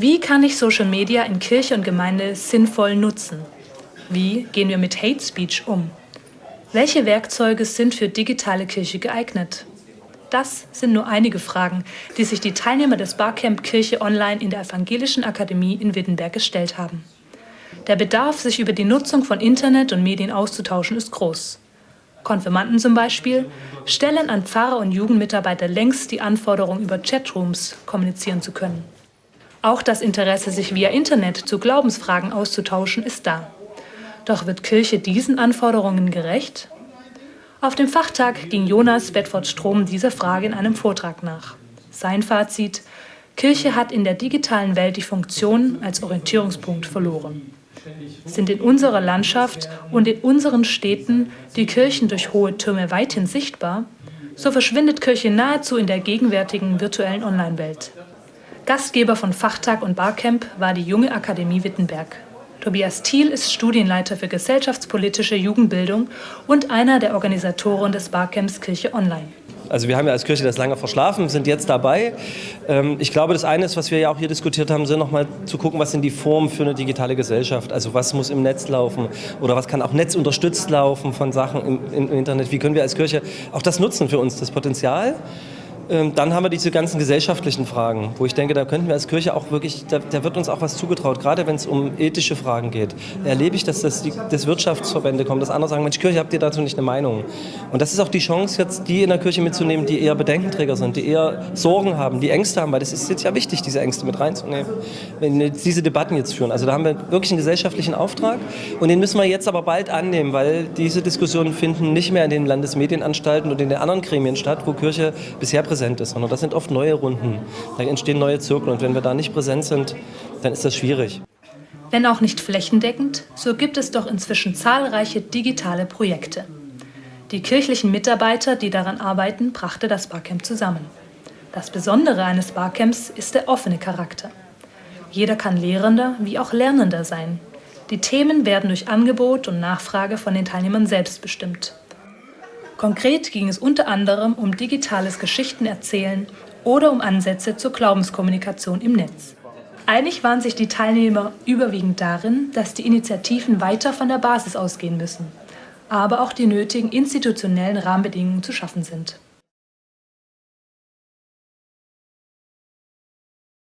Wie kann ich Social Media in Kirche und Gemeinde sinnvoll nutzen? Wie gehen wir mit Hate Speech um? Welche Werkzeuge sind für digitale Kirche geeignet? Das sind nur einige Fragen, die sich die Teilnehmer des Barcamp Kirche Online in der Evangelischen Akademie in Wittenberg gestellt haben. Der Bedarf, sich über die Nutzung von Internet und Medien auszutauschen, ist groß. Konfirmanden zum Beispiel stellen an Pfarrer und Jugendmitarbeiter längst die Anforderung, über Chatrooms kommunizieren zu können. Auch das Interesse, sich via Internet zu Glaubensfragen auszutauschen, ist da. Doch wird Kirche diesen Anforderungen gerecht? Auf dem Fachtag ging Jonas Bedford-Strom dieser Frage in einem Vortrag nach. Sein Fazit: Kirche hat in der digitalen Welt die Funktion als Orientierungspunkt verloren. Sind in unserer Landschaft und in unseren Städten die Kirchen durch hohe Türme weithin sichtbar, so verschwindet Kirche nahezu in der gegenwärtigen virtuellen Online-Welt. Gastgeber von Fachtag und Barcamp war die Junge Akademie Wittenberg. Tobias Thiel ist Studienleiter für gesellschaftspolitische Jugendbildung und einer der Organisatoren des Barcamps Kirche Online. Also wir haben ja als Kirche das lange verschlafen, sind jetzt dabei. Ähm, ich glaube, das eine ist, was wir ja auch hier diskutiert haben, sind nochmal zu gucken, was sind die Formen für eine digitale Gesellschaft. Also was muss im Netz laufen oder was kann auch netzunterstützt laufen von Sachen im, im Internet. Wie können wir als Kirche auch das nutzen für uns, das Potenzial. Ähm, dann haben wir diese ganzen gesellschaftlichen Fragen, wo ich denke, da könnten wir als Kirche auch wirklich, da, da wird uns auch was zugetraut, gerade wenn es um ethische Fragen geht. Erlebe ich, dass das die, das Wirtschaftsverbände kommen, dass andere sagen, Mensch, Kirche, habt ihr dazu nicht eine Meinung? Und das ist auch die Chance, jetzt die in der Kirche mitzunehmen, die eher Bedenkenträger sind, die eher Sorgen haben, die Ängste haben, weil das ist jetzt ja wichtig, diese Ängste mit reinzunehmen, wenn wir diese Debatten jetzt führen. Also da haben wir wirklich einen gesellschaftlichen Auftrag und den müssen wir jetzt aber bald annehmen, weil diese Diskussionen finden nicht mehr in den Landesmedienanstalten und in den anderen Gremien statt, wo Kirche bisher präsent präsent ist, sondern das sind oft neue Runden. Da entstehen neue Zirkel und wenn wir da nicht präsent sind, dann ist das schwierig. Wenn auch nicht flächendeckend, so gibt es doch inzwischen zahlreiche digitale Projekte. Die kirchlichen Mitarbeiter, die daran arbeiten, brachte das Barcamp zusammen. Das Besondere eines Barcamps ist der offene Charakter. Jeder kann Lehrender wie auch Lernender sein. Die Themen werden durch Angebot und Nachfrage von den Teilnehmern selbst bestimmt. Konkret ging es unter anderem um digitales Geschichtenerzählen oder um Ansätze zur Glaubenskommunikation im Netz. Einig waren sich die Teilnehmer überwiegend darin, dass die Initiativen weiter von der Basis ausgehen müssen, aber auch die nötigen institutionellen Rahmenbedingungen zu schaffen sind.